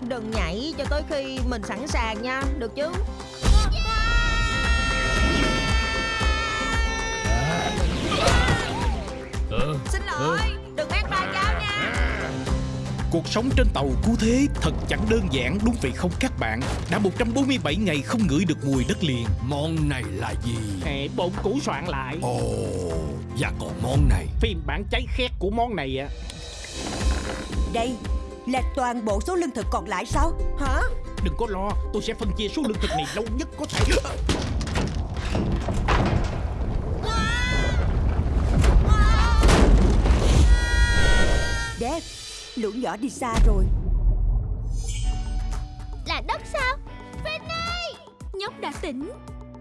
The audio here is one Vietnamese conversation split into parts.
Đừng nhảy cho tới khi mình sẵn sàng nha. Được chứ? Xin lỗi. Đừng ép ba cháu nha. Cuộc sống trên tàu cứu thế thật chẳng đơn giản đúng vậy không các bạn. Đã 147 ngày không ngửi được mùi đất liền. Món này là gì? Hệ bộn củ soạn lại. Ồ, và còn món này. Phiên bản cháy khét của món này á Đây là toàn bộ số lương thực còn lại sao? Hả? Đừng có lo Tôi sẽ phân chia số lương thực này lâu nhất có thể. Dad Lũ nhỏ đi xa rồi. Là đất sao? Penny Nhóc đã tỉnh.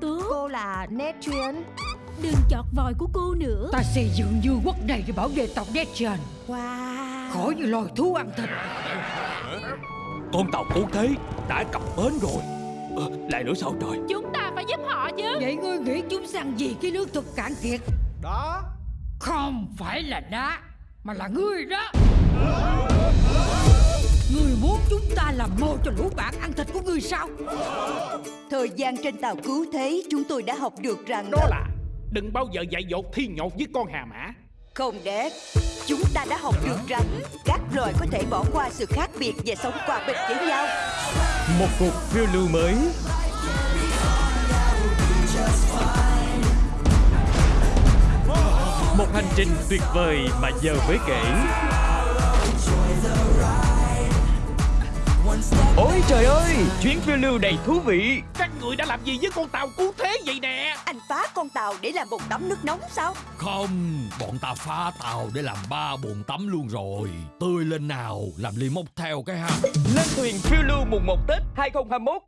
Tốt Cô là Netrian Đừng chọt vòi của cô nữa. Ta xây dựng vương quốc này để bảo vệ tộc Dejan Wow Khỏi như loài thú ăn thịt. Con tàu cứu thế đã cập bến rồi. Ờ, Lại nữa sao trời? Chúng ta phải giúp họ chứ. Vậy ngươi nghĩ chúng săn gì cái nước thực cạn kiệt? Đó. Không phải là đá Mà là ngươi đó. Ngươi muốn chúng ta làm mồi cho lũ bạn ăn thịt của ngươi sao? Thời gian trên tàu cứu thế Chúng tôi đã học được rằng Đó là Đừng bao giờ dạy dột thi nhột với con hà mã không đẹp Chúng ta đã học được rằng Các loài có thể bỏ qua sự khác biệt Và sống hòa bình với nhau. Một cuộc phiêu lưu mới. Một hành trình tuyệt vời mà giờ mới kể trời ơi, chuyến phiêu lưu đầy thú vị. Các người đã làm gì với con tàu cứu thế vậy nè? Anh phá con tàu để làm một tắm nước nóng sao? Không, bọn ta phá tàu để làm ba bồn tắm luôn rồi. Tươi lên nào, làm ly mốc theo cái ha. Lên thuyền phiêu lưu mùng 1 Tết 2021